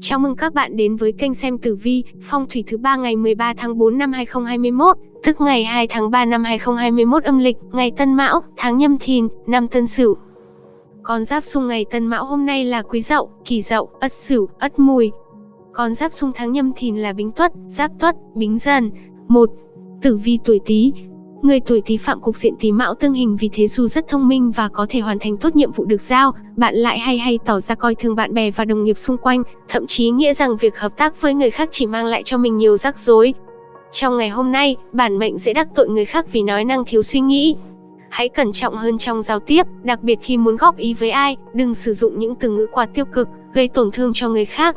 Chào mừng các bạn đến với kênh xem tử vi, phong thủy thứ ba ngày 13 tháng 4 năm 2021, tức ngày 2 tháng 3 năm 2021 âm lịch, ngày Tân Mão, tháng Nhâm Thìn, năm Tân Sửu. Con giáp xung ngày Tân Mão hôm nay là Quý Dậu, Kỷ Dậu, Ất Sửu, Ất Mùi. Con giáp xung tháng Nhâm Thìn là Bính Tuất, Giáp Tuất, Bính Dần. 1. Tử vi tuổi Tý, Người tuổi Tý phạm cục diện Tý Mão tương hình vì thế dù rất thông minh và có thể hoàn thành tốt nhiệm vụ được giao, bạn lại hay hay tỏ ra coi thường bạn bè và đồng nghiệp xung quanh, thậm chí nghĩa rằng việc hợp tác với người khác chỉ mang lại cho mình nhiều rắc rối. Trong ngày hôm nay, bản mệnh dễ đắc tội người khác vì nói năng thiếu suy nghĩ. Hãy cẩn trọng hơn trong giao tiếp, đặc biệt khi muốn góp ý với ai, đừng sử dụng những từ ngữ quá tiêu cực, gây tổn thương cho người khác.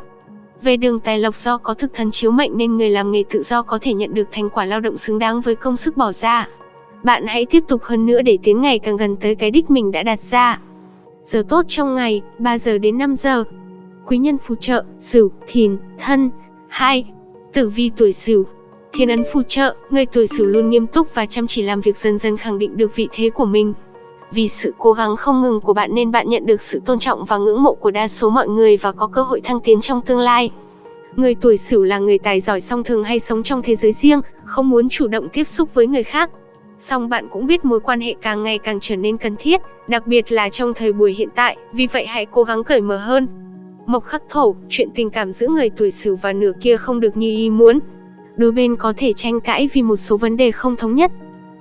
Về đường tài lộc do có thực thần chiếu mệnh nên người làm nghề tự do có thể nhận được thành quả lao động xứng đáng với công sức bỏ ra. Bạn hãy tiếp tục hơn nữa để tiến ngày càng gần tới cái đích mình đã đặt ra. Giờ tốt trong ngày, 3 giờ đến 5 giờ. Quý nhân phù trợ, Sửu, Thìn, Thân. 2. Tử vi tuổi Sửu. Thiên ấn phù trợ, người tuổi Sửu luôn nghiêm túc và chăm chỉ làm việc dần dần khẳng định được vị thế của mình. Vì sự cố gắng không ngừng của bạn nên bạn nhận được sự tôn trọng và ngưỡng mộ của đa số mọi người và có cơ hội thăng tiến trong tương lai. Người tuổi Sửu là người tài giỏi song thường hay sống trong thế giới riêng, không muốn chủ động tiếp xúc với người khác, Song bạn cũng biết mối quan hệ càng ngày càng trở nên cần thiết, đặc biệt là trong thời buổi hiện tại, vì vậy hãy cố gắng cởi mở hơn. Mộc khắc thổ, chuyện tình cảm giữa người tuổi Sửu và nửa kia không được như ý muốn. Đôi bên có thể tranh cãi vì một số vấn đề không thống nhất.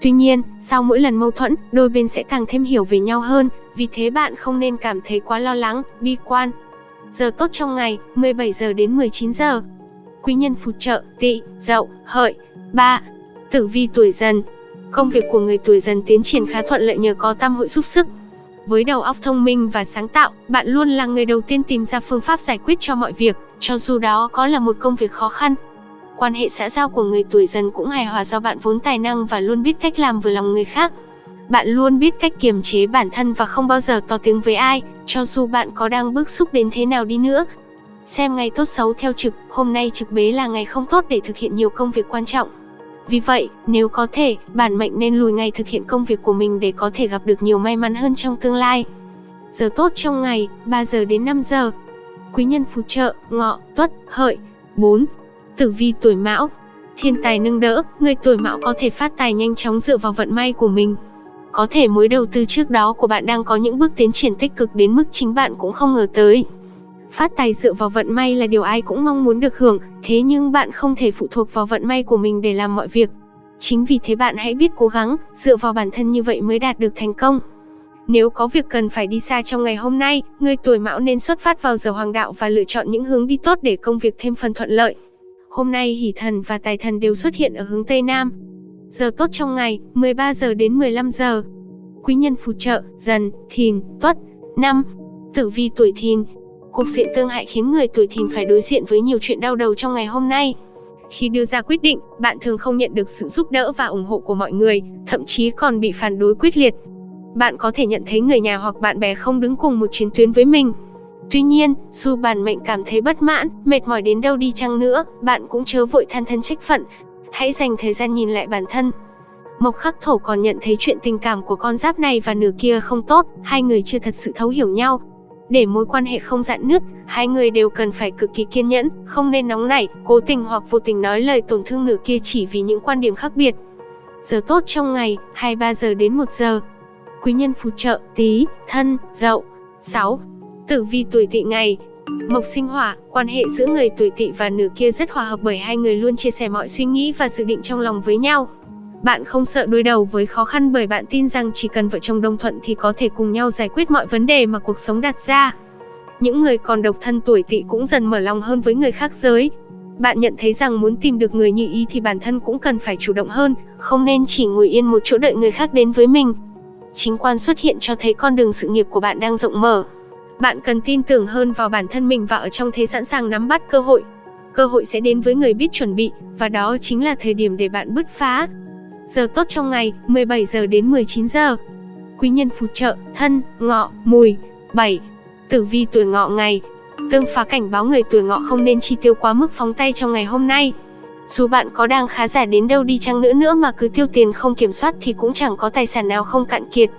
Tuy nhiên, sau mỗi lần mâu thuẫn, đôi bên sẽ càng thêm hiểu về nhau hơn, vì thế bạn không nên cảm thấy quá lo lắng, bi quan. Giờ tốt trong ngày, 17 giờ đến 19 giờ. Quý nhân phù trợ, tỵ, dậu, hợi. 3. Tử vi tuổi dần, Công việc của người tuổi dần tiến triển khá thuận lợi nhờ có tam hội giúp sức. Với đầu óc thông minh và sáng tạo, bạn luôn là người đầu tiên tìm ra phương pháp giải quyết cho mọi việc, cho dù đó có là một công việc khó khăn. Quan hệ xã giao của người tuổi dần cũng hài hòa do bạn vốn tài năng và luôn biết cách làm vừa lòng người khác. Bạn luôn biết cách kiềm chế bản thân và không bao giờ to tiếng với ai, cho dù bạn có đang bức xúc đến thế nào đi nữa. Xem ngày tốt xấu theo trực, hôm nay trực bế là ngày không tốt để thực hiện nhiều công việc quan trọng. Vì vậy, nếu có thể, bản mệnh nên lùi ngày thực hiện công việc của mình để có thể gặp được nhiều may mắn hơn trong tương lai. Giờ tốt trong ngày, 3 giờ đến 5 giờ. Quý nhân phù trợ, ngọ, tuất, hợi. 4. Tử vi tuổi mão. Thiên tài nâng đỡ, người tuổi mão có thể phát tài nhanh chóng dựa vào vận may của mình. Có thể mối đầu tư trước đó của bạn đang có những bước tiến triển tích cực đến mức chính bạn cũng không ngờ tới. Phát tài dựa vào vận may là điều ai cũng mong muốn được hưởng, thế nhưng bạn không thể phụ thuộc vào vận may của mình để làm mọi việc. Chính vì thế bạn hãy biết cố gắng, dựa vào bản thân như vậy mới đạt được thành công. Nếu có việc cần phải đi xa trong ngày hôm nay, người tuổi mão nên xuất phát vào giờ hoàng đạo và lựa chọn những hướng đi tốt để công việc thêm phần thuận lợi. Hôm nay hỷ thần và tài thần đều xuất hiện ở hướng Tây Nam. Giờ tốt trong ngày, 13 giờ đến 15 giờ. Quý nhân phù trợ, dần, thìn, tuất. năm Tử vi tuổi thìn, Cục diện tương hại khiến người tuổi thìn phải đối diện với nhiều chuyện đau đầu trong ngày hôm nay. Khi đưa ra quyết định, bạn thường không nhận được sự giúp đỡ và ủng hộ của mọi người, thậm chí còn bị phản đối quyết liệt. Bạn có thể nhận thấy người nhà hoặc bạn bè không đứng cùng một chiến tuyến với mình. Tuy nhiên, dù bản mệnh cảm thấy bất mãn, mệt mỏi đến đâu đi chăng nữa, bạn cũng chớ vội than thân trách phận. Hãy dành thời gian nhìn lại bản thân. Mộc Khắc Thổ còn nhận thấy chuyện tình cảm của con giáp này và nửa kia không tốt, hai người chưa thật sự thấu hiểu nhau, để mối quan hệ không dạn nứt, hai người đều cần phải cực kỳ kiên nhẫn, không nên nóng nảy, cố tình hoặc vô tình nói lời tổn thương nửa kia chỉ vì những quan điểm khác biệt. Giờ tốt trong ngày, 23 giờ đến 1 giờ. Quý nhân phù trợ, tí, thân, dậu. 6. Tử vi tuổi tỵ ngày, Mộc sinh hỏa, quan hệ giữa người tuổi tỵ và nửa kia rất hòa hợp bởi hai người luôn chia sẻ mọi suy nghĩ và dự định trong lòng với nhau. Bạn không sợ đối đầu với khó khăn bởi bạn tin rằng chỉ cần vợ chồng đồng thuận thì có thể cùng nhau giải quyết mọi vấn đề mà cuộc sống đặt ra. Những người còn độc thân tuổi tỵ cũng dần mở lòng hơn với người khác giới. Bạn nhận thấy rằng muốn tìm được người như ý thì bản thân cũng cần phải chủ động hơn, không nên chỉ ngồi yên một chỗ đợi người khác đến với mình. Chính quan xuất hiện cho thấy con đường sự nghiệp của bạn đang rộng mở. Bạn cần tin tưởng hơn vào bản thân mình và ở trong thế sẵn sàng nắm bắt cơ hội. Cơ hội sẽ đến với người biết chuẩn bị, và đó chính là thời điểm để bạn bứt phá. Giờ tốt trong ngày, 17 giờ đến 19 giờ. Quý nhân phù trợ, thân, ngọ, mùi. 7. Tử vi tuổi ngọ ngày. Tương phá cảnh báo người tuổi ngọ không nên chi tiêu quá mức phóng tay trong ngày hôm nay. Dù bạn có đang khá giả đến đâu đi chăng nữa nữa mà cứ tiêu tiền không kiểm soát thì cũng chẳng có tài sản nào không cạn kiệt.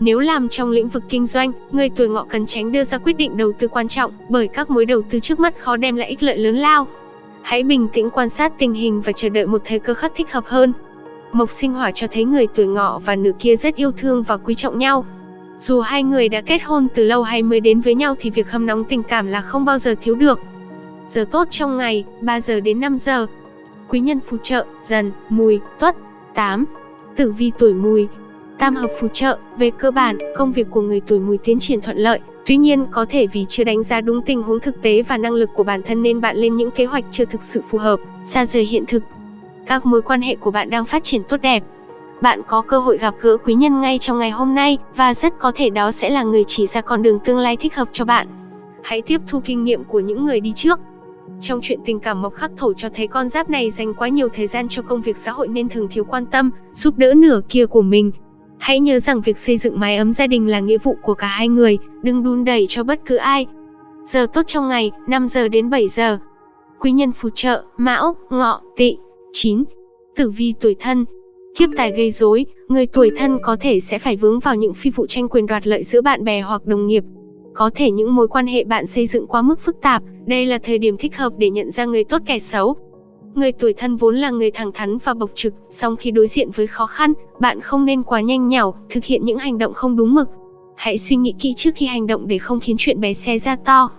Nếu làm trong lĩnh vực kinh doanh, người tuổi ngọ cần tránh đưa ra quyết định đầu tư quan trọng, bởi các mối đầu tư trước mắt khó đem lại ích lợi lớn lao. Hãy bình tĩnh quan sát tình hình và chờ đợi một thời cơ khắc thích hợp hơn. Mộc sinh hỏa cho thấy người tuổi ngọ và nữ kia rất yêu thương và quý trọng nhau. Dù hai người đã kết hôn từ lâu hay mới đến với nhau thì việc hâm nóng tình cảm là không bao giờ thiếu được. Giờ tốt trong ngày, 3 giờ đến 5 giờ. Quý nhân phù trợ, dần, mùi, tuất. 8. Tử vi tuổi mùi, Tam hợp phù trợ, về cơ bản, công việc của người tuổi mùi tiến triển thuận lợi. Tuy nhiên, có thể vì chưa đánh giá đúng tình huống thực tế và năng lực của bản thân nên bạn lên những kế hoạch chưa thực sự phù hợp, xa rời hiện thực. Các mối quan hệ của bạn đang phát triển tốt đẹp. Bạn có cơ hội gặp gỡ quý nhân ngay trong ngày hôm nay và rất có thể đó sẽ là người chỉ ra con đường tương lai thích hợp cho bạn. Hãy tiếp thu kinh nghiệm của những người đi trước. Trong chuyện tình cảm mộc khắc thổ cho thấy con giáp này dành quá nhiều thời gian cho công việc xã hội nên thường thiếu quan tâm, giúp đỡ nửa kia của mình. Hãy nhớ rằng việc xây dựng mái ấm gia đình là nghĩa vụ của cả hai người, đừng đun đẩy cho bất cứ ai. Giờ tốt trong ngày, 5 giờ đến 7 giờ. Quý nhân phù trợ, Mão, Ngọ, Tỵ. 9. Tử vi tuổi thân. Kiếp tài gây rối, người tuổi thân có thể sẽ phải vướng vào những phi vụ tranh quyền đoạt lợi giữa bạn bè hoặc đồng nghiệp. Có thể những mối quan hệ bạn xây dựng quá mức phức tạp, đây là thời điểm thích hợp để nhận ra người tốt kẻ xấu. Người tuổi thân vốn là người thẳng thắn và bộc trực, song khi đối diện với khó khăn, bạn không nên quá nhanh nhảu, thực hiện những hành động không đúng mực. Hãy suy nghĩ kỹ trước khi hành động để không khiến chuyện bé xe ra to.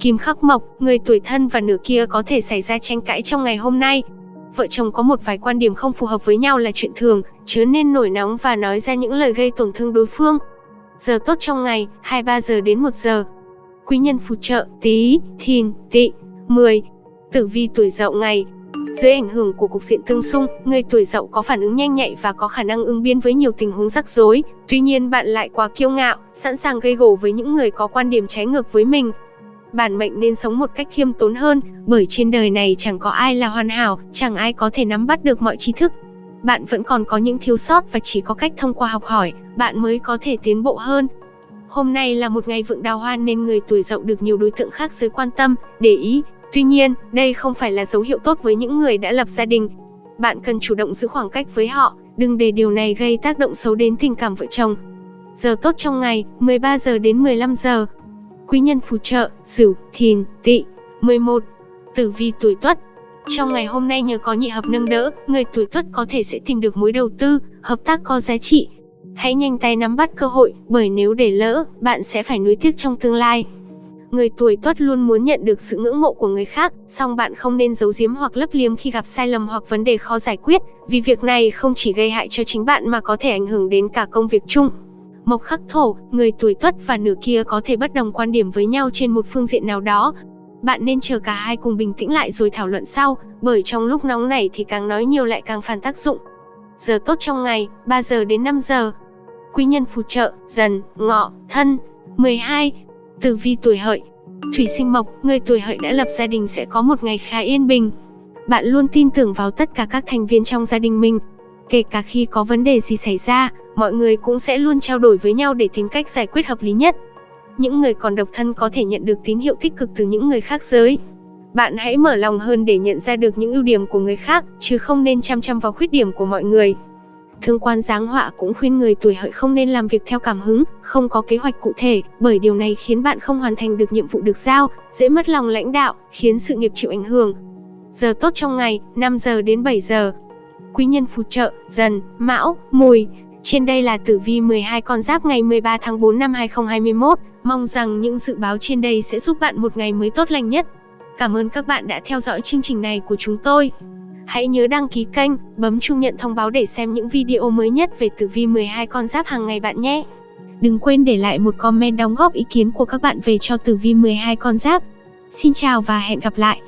Kim khắc mộc, người tuổi thân và nửa kia có thể xảy ra tranh cãi trong ngày hôm nay. Vợ chồng có một vài quan điểm không phù hợp với nhau là chuyện thường, chớ nên nổi nóng và nói ra những lời gây tổn thương đối phương. Giờ tốt trong ngày, 23 giờ đến 1 giờ. Quý nhân phù trợ, tí, thìn, Tị, 10. Tử vi tuổi dậu ngày, dưới ảnh hưởng của cục diện tương xung, người tuổi dậu có phản ứng nhanh nhạy và có khả năng ứng biến với nhiều tình huống rắc rối. Tuy nhiên bạn lại quá kiêu ngạo, sẵn sàng gây gổ với những người có quan điểm trái ngược với mình. Bản mệnh nên sống một cách khiêm tốn hơn, bởi trên đời này chẳng có ai là hoàn hảo, chẳng ai có thể nắm bắt được mọi tri thức. Bạn vẫn còn có những thiếu sót và chỉ có cách thông qua học hỏi, bạn mới có thể tiến bộ hơn. Hôm nay là một ngày vượng đào hoa nên người tuổi dậu được nhiều đối tượng khác giới quan tâm, để ý, Tuy nhiên, đây không phải là dấu hiệu tốt với những người đã lập gia đình. Bạn cần chủ động giữ khoảng cách với họ, đừng để điều này gây tác động xấu đến tình cảm vợ chồng. Giờ tốt trong ngày, 13 giờ đến 15 giờ. Quý nhân phù trợ, Sửu, Thìn, Tỵ. 11. Tử vi tuổi Tuất. Trong ngày hôm nay nhờ có nhị hợp nâng đỡ, người tuổi Tuất có thể sẽ tìm được mối đầu tư, hợp tác có giá trị. Hãy nhanh tay nắm bắt cơ hội, bởi nếu để lỡ, bạn sẽ phải nuối tiếc trong tương lai. Người tuổi tuất luôn muốn nhận được sự ngưỡng mộ của người khác, song bạn không nên giấu giếm hoặc lấp liếm khi gặp sai lầm hoặc vấn đề khó giải quyết, vì việc này không chỉ gây hại cho chính bạn mà có thể ảnh hưởng đến cả công việc chung. Mộc khắc thổ, người tuổi tuất và nửa kia có thể bất đồng quan điểm với nhau trên một phương diện nào đó. Bạn nên chờ cả hai cùng bình tĩnh lại rồi thảo luận sau, bởi trong lúc nóng này thì càng nói nhiều lại càng phản tác dụng. Giờ tốt trong ngày, 3 giờ đến 5 giờ. Quý nhân phù trợ, dần, ngọ, thân. 12. Tử vi tuổi hợi Thủy sinh mộc, người tuổi hợi đã lập gia đình sẽ có một ngày khá yên bình. Bạn luôn tin tưởng vào tất cả các thành viên trong gia đình mình. Kể cả khi có vấn đề gì xảy ra, mọi người cũng sẽ luôn trao đổi với nhau để tìm cách giải quyết hợp lý nhất. Những người còn độc thân có thể nhận được tín hiệu tích cực từ những người khác giới. Bạn hãy mở lòng hơn để nhận ra được những ưu điểm của người khác, chứ không nên chăm chăm vào khuyết điểm của mọi người. Thương quan giáng họa cũng khuyên người tuổi hợi không nên làm việc theo cảm hứng, không có kế hoạch cụ thể, bởi điều này khiến bạn không hoàn thành được nhiệm vụ được giao, dễ mất lòng lãnh đạo, khiến sự nghiệp chịu ảnh hưởng. Giờ tốt trong ngày, 5 giờ đến 7 giờ. Quý nhân phù trợ, dần, mão, mùi. Trên đây là tử vi 12 con giáp ngày 13 tháng 4 năm 2021. Mong rằng những dự báo trên đây sẽ giúp bạn một ngày mới tốt lành nhất. Cảm ơn các bạn đã theo dõi chương trình này của chúng tôi. Hãy nhớ đăng ký kênh, bấm chuông nhận thông báo để xem những video mới nhất về tử vi 12 con giáp hàng ngày bạn nhé. Đừng quên để lại một comment đóng góp ý kiến của các bạn về cho tử vi 12 con giáp. Xin chào và hẹn gặp lại!